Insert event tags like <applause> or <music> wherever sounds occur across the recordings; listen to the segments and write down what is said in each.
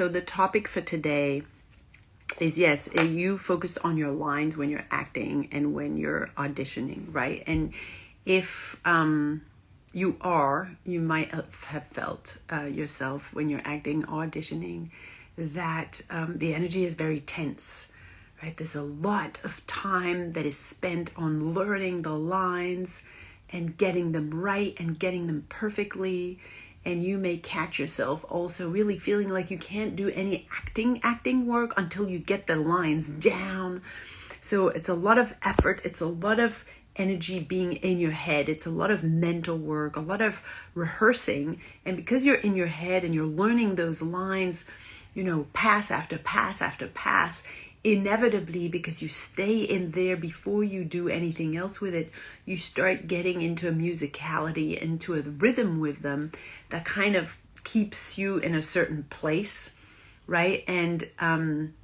So the topic for today is yes, uh, you focus on your lines when you're acting and when you're auditioning, right? And if um, you are, you might have felt uh, yourself when you're acting, auditioning, that um, the energy is very tense, right? There's a lot of time that is spent on learning the lines and getting them right and getting them perfectly and you may catch yourself also really feeling like you can't do any acting acting work until you get the lines down. So it's a lot of effort it's a lot of energy being in your head it's a lot of mental work a lot of rehearsing and because you're in your head and you're learning those lines you know pass after pass after pass inevitably because you stay in there before you do anything else with it you start getting into a musicality into a rhythm with them that kind of keeps you in a certain place right? And um,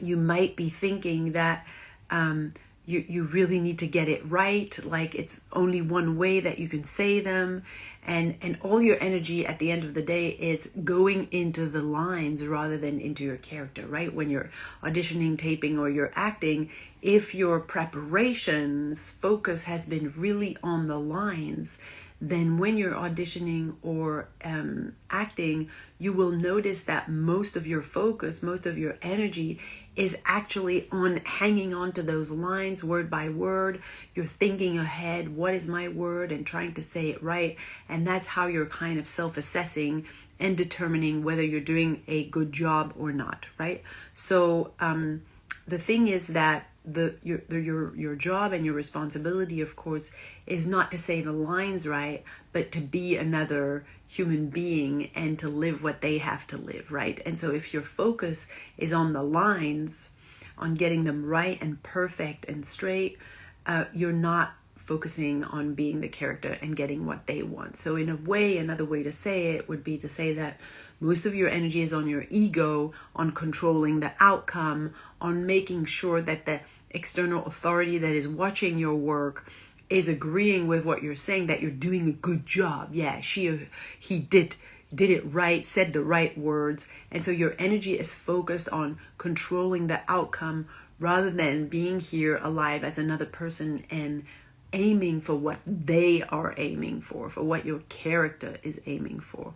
you might be thinking that um, you, you really need to get it right like it's only one way that you can say them and and all your energy at the end of the day is going into the lines rather than into your character right when you're auditioning taping or you're acting if your preparations focus has been really on the lines then when you're auditioning or um, acting, you will notice that most of your focus, most of your energy is actually on hanging on to those lines word by word. You're thinking ahead, what is my word, and trying to say it right. And that's how you're kind of self assessing and determining whether you're doing a good job or not, right? So, um, the thing is that the your your your job and your responsibility of course is not to say the lines right but to be another human being and to live what they have to live right and so if your focus is on the lines on getting them right and perfect and straight uh, you're not focusing on being the character and getting what they want. So in a way another way to say it would be to say that most of your energy is on your ego on controlling the outcome on making sure that the external authority that is watching your work is agreeing with what you're saying that you're doing a good job. Yeah she or he did did it right said the right words. And so your energy is focused on controlling the outcome rather than being here alive as another person and aiming for what they are aiming for for what your character is aiming for.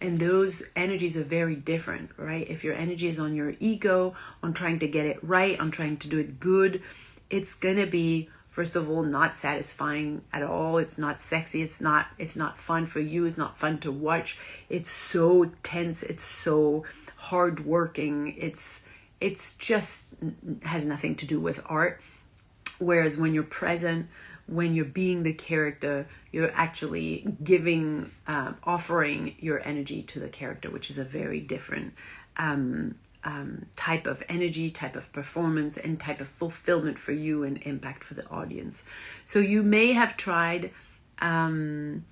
And those energies are very different right? If your energy is on your ego on trying to get it right on trying to do it good it's gonna be first of all not satisfying at all. It's not sexy. It's not it's not fun for you. It's not fun to watch. It's so tense. It's so hard working it's it's just has nothing to do with art. Whereas when you're present when you're being the character, you're actually giving, um, offering your energy to the character, which is a very different um, um, type of energy, type of performance, and type of fulfillment for you and impact for the audience. So you may have tried, um,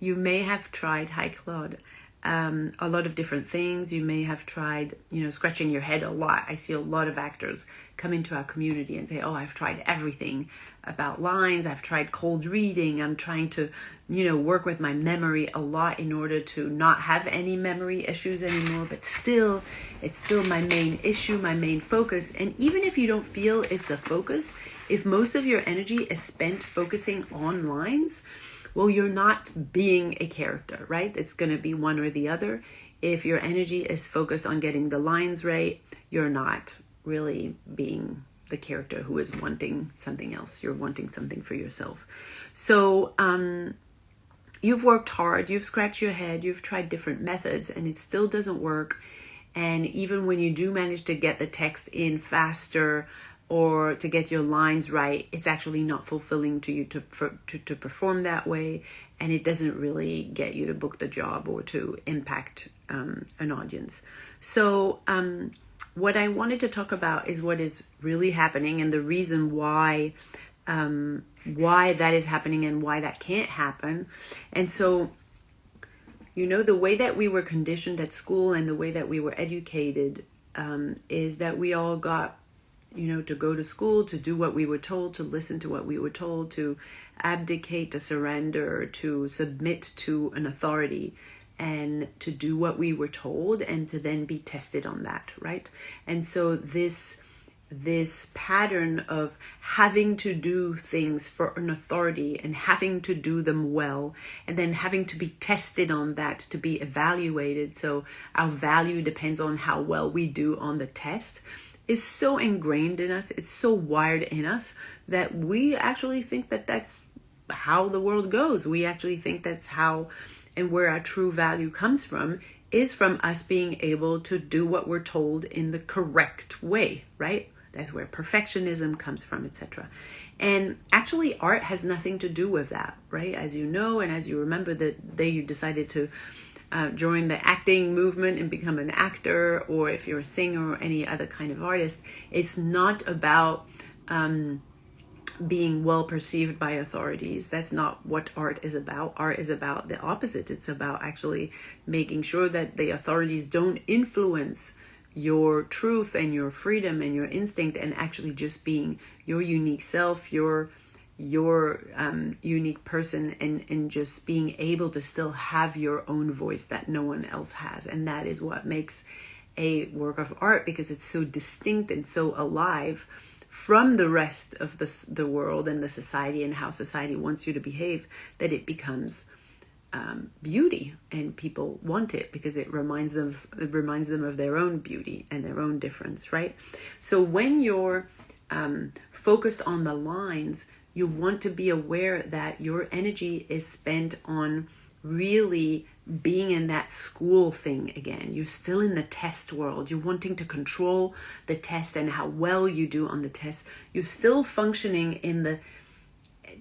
you may have tried, hi Claude, um, a lot of different things. You may have tried, you know, scratching your head a lot. I see a lot of actors come into our community and say, oh, I've tried everything about lines. I've tried cold reading. I'm trying to, you know, work with my memory a lot in order to not have any memory issues anymore. But still, it's still my main issue, my main focus. And even if you don't feel it's the focus, if most of your energy is spent focusing on lines, well, you're not being a character, right? It's going to be one or the other. If your energy is focused on getting the lines right, you're not really being the character who is wanting something else. You're wanting something for yourself. So, um, you've worked hard, you've scratched your head, you've tried different methods, and it still doesn't work. And even when you do manage to get the text in faster, or to get your lines right, it's actually not fulfilling to you to, for, to, to perform that way. And it doesn't really get you to book the job or to impact um, an audience. So, um, what I wanted to talk about is what is really happening and the reason why um, why that is happening and why that can't happen. And so, you know, the way that we were conditioned at school and the way that we were educated um, is that we all got you know, to go to school, to do what we were told, to listen to what we were told, to abdicate, to surrender, to submit to an authority. and to do what we were told and to then be tested on that right and so this this pattern of having to do things for an authority and having to do them well and then having to be tested on that to be evaluated so our value depends on how well we do on the test is so ingrained in us it's so wired in us that we actually think that that's how the world goes we actually think that's how and where our true value comes from is from us being able to do what we're told in the correct way right that's where perfectionism comes from, etc. And actually, art has nothing to do with that, right? As you know, and as you remember, the day you decided to uh, join the acting movement and become an actor, or if you're a singer or any other kind of artist, it's not about um, being well perceived by authorities. That's not what art is about. Art is about the opposite. It's about actually making sure that the authorities don't influence your truth and your freedom and your instinct and actually just being your unique self your your um, unique person and and just being able to still have your own voice that no one else has. And that is what makes a work of art because it's so distinct and so alive from the rest of the, the world and the society and how society wants you to behave that it becomes um, beauty and people want it because it reminds them of, it reminds them of their own beauty and their own difference right? So when you're um, focused on the lines you want to be aware that your energy is spent on really being in that school thing again. You're still in the test world. You're wanting to control the test and how well you do on the test. You're still functioning in the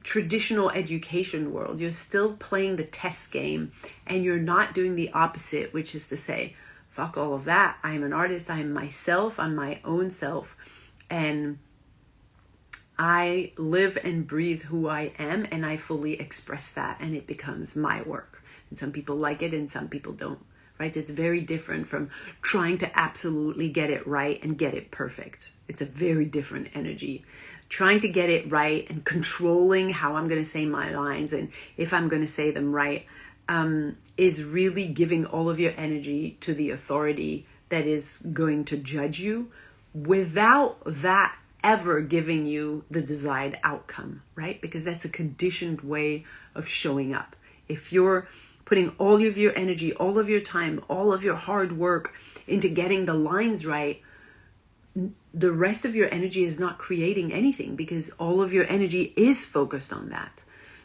traditional education world. You're still playing the test game and you're not doing the opposite, which is to say, fuck all of that. I am an artist. I am myself. I'm my own self. And I live and breathe who I am and I fully express that and it becomes my work. And some people like it and some people don't, right? It's very different from trying to absolutely get it right and get it perfect. It's a very different energy trying to get it right and controlling how I'm going to say my lines and if I'm going to say them right um, is really giving all of your energy to the authority that is going to judge you without that ever giving you the desired outcome, right? Because that's a conditioned way of showing up. If you're putting all of your energy, all of your time, all of your hard work into getting the lines right, the rest of your energy is not creating anything because all of your energy is focused on that.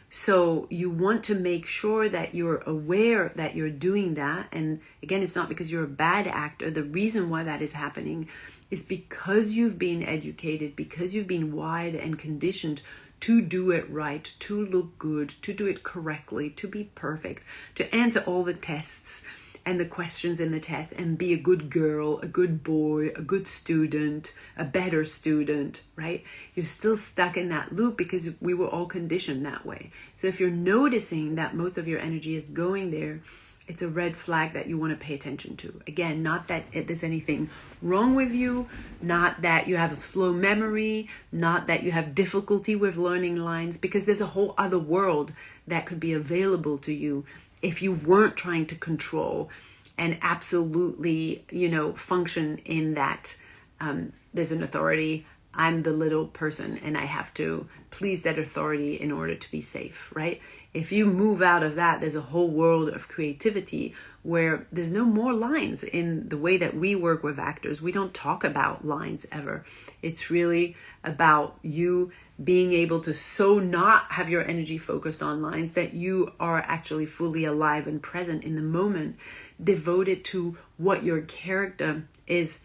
So you want to make sure that you're aware that you're doing that. And again, it's not because you're a bad actor. The reason why that is happening is because you've been educated, because you've been wired and conditioned to do it right, to look good, to do it correctly, to be perfect, to answer all the tests and the questions in the test and be a good girl, a good boy, a good student, a better student, right? You're still stuck in that loop because we were all conditioned that way. So if you're noticing that most of your energy is going there, it's a red flag that you want to pay attention to. Again, not that there's anything wrong with you, not that you have a slow memory, not that you have difficulty with learning lines, because there's a whole other world that could be available to you if you weren't trying to control and absolutely, you know, function in that um, there's an authority, I'm the little person and I have to please that authority in order to be safe, right? If you move out of that, there's a whole world of creativity where there's no more lines in the way that we work with actors. We don't talk about lines ever. It's really about you being able to so not have your energy focused on lines that you are actually fully alive and present in the moment, devoted to what your character is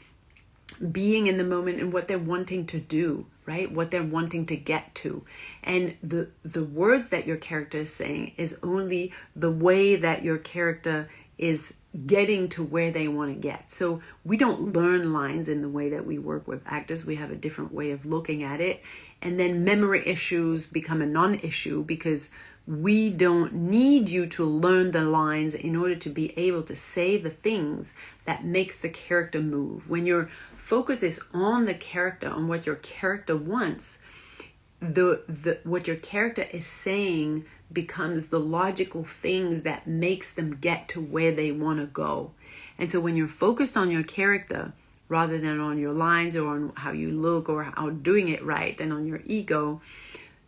being in the moment and what they're wanting to do right? What they're wanting to get to. And the the words that your character is saying is only the way that your character is getting to where they want to get. So we don't learn lines in the way that we work with actors. We have a different way of looking at it. And then memory issues become a non-issue because we don't need you to learn the lines in order to be able to say the things that makes the character move. When your focus is on the character on what your character wants the the what your character is saying becomes the logical things that makes them get to where they want to go. And so when you're focused on your character rather than on your lines or on how you look or how doing it right and on your ego,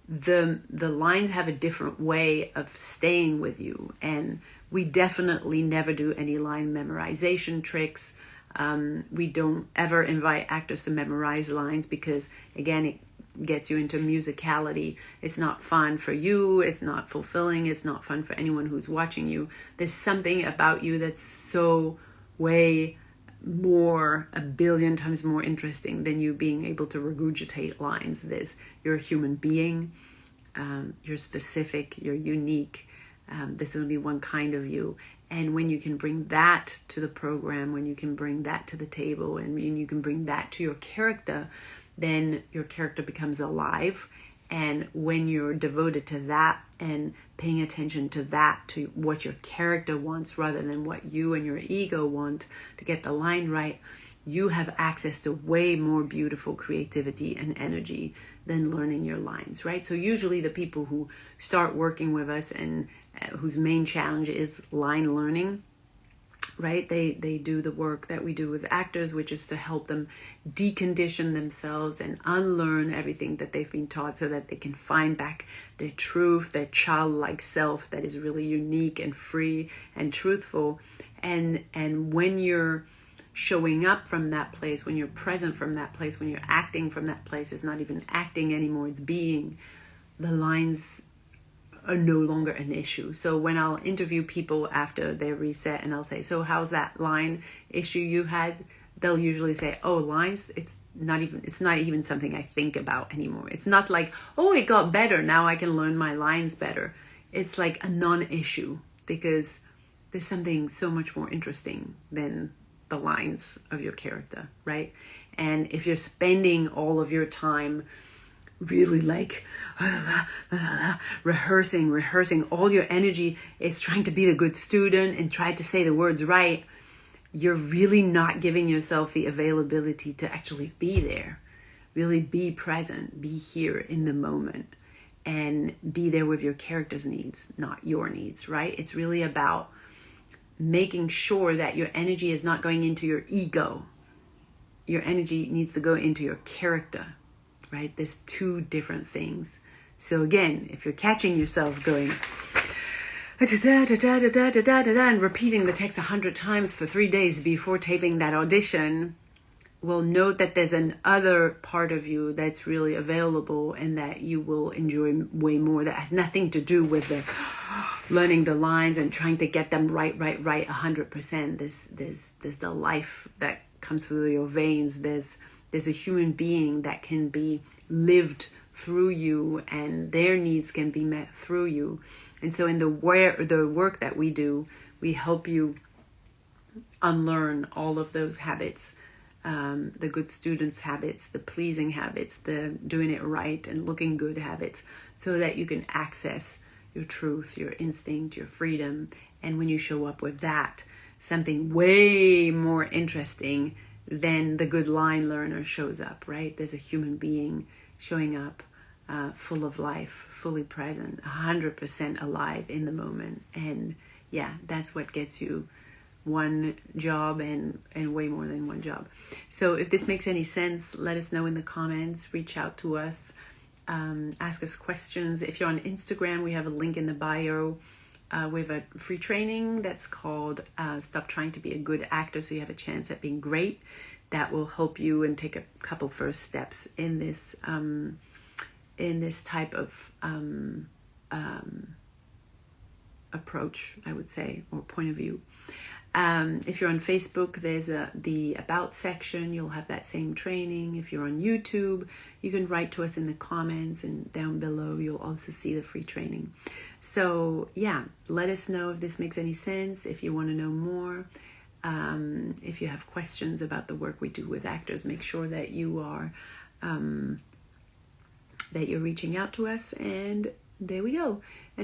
the the lines have a different way of staying with you and we definitely never do any line memorization tricks um, we don't ever invite actors to memorize lines because again it gets you into musicality. It's not fun for you. It's not fulfilling. It's not fun for anyone who's watching you. There's something about you that's so way more a billion times more interesting than you being able to regurgitate lines. There's you're a human being um, you're specific you're unique um, there's only one kind of you and when you can bring that to the program when you can bring that to the table and you can bring that to your character then your character becomes alive. And when you're devoted to that and paying attention to that, to what your character wants rather than what you and your ego want to get the line right, you have access to way more beautiful creativity and energy than learning your lines, right? So, usually, the people who start working with us and uh, whose main challenge is line learning right? They they do the work that we do with actors which is to help them decondition themselves and unlearn everything that they've been taught so that they can find back their truth their childlike self that is really unique and free and truthful. And and when you're showing up from that place when you're present from that place when you're acting from that place it's not even acting anymore it's being. The lines are no longer an issue. So when I'll interview people after their reset and I'll say, "So how's that line issue you had?" They'll usually say, "Oh, lines, it's not even it's not even something I think about anymore. It's not like, "Oh, it got better. Now I can learn my lines better." It's like a non-issue because there's something so much more interesting than the lines of your character, right? And if you're spending all of your time really like rehearsing, rehearsing. All your energy is trying to be the good student and try to say the words right. You're really not giving yourself the availability to actually be there. Really be present, be here in the moment, and be there with your character's needs, not your needs, right? It's really about making sure that your energy is not going into your ego. Your energy needs to go into your character right? There's two different things. So again, if you're catching yourself going and repeating the text a hundred times for three days before taping that audition, well, note that there's an other part of you that's really available and that you will enjoy way more. That has nothing to do with the <gasps> learning the lines and trying to get them right, right, right, a hundred percent. There's, there's, there's the life that comes through your veins. There's there's a human being that can be lived through you and their needs can be met through you. And so in the where the work that we do we help you unlearn all of those habits um, the good students habits the pleasing habits the doing it right and looking good habits so that you can access your truth your instinct your freedom. And when you show up with that something way more interesting then the good line learner shows up, right? There's a human being showing up uh, full of life, fully present, 100% alive in the moment. And yeah, that's what gets you one job and, and way more than one job. So if this makes any sense, let us know in the comments, reach out to us, um, ask us questions. If you're on Instagram, we have a link in the bio. Uh, we have a free training that's called uh, Stop Trying to Be a Good Actor so you have a chance at being great. That will help you and take a couple first steps in this um, in this type of um, um, approach, I would say, or point of view. Um, if you're on Facebook, there's a the about section. You'll have that same training. If you're on YouTube, you can write to us in the comments, and down below you'll also see the free training. So yeah, let us know if this makes any sense. If you want to know more, um, if you have questions about the work we do with actors, make sure that you are um, that you're reaching out to us. And there we go. And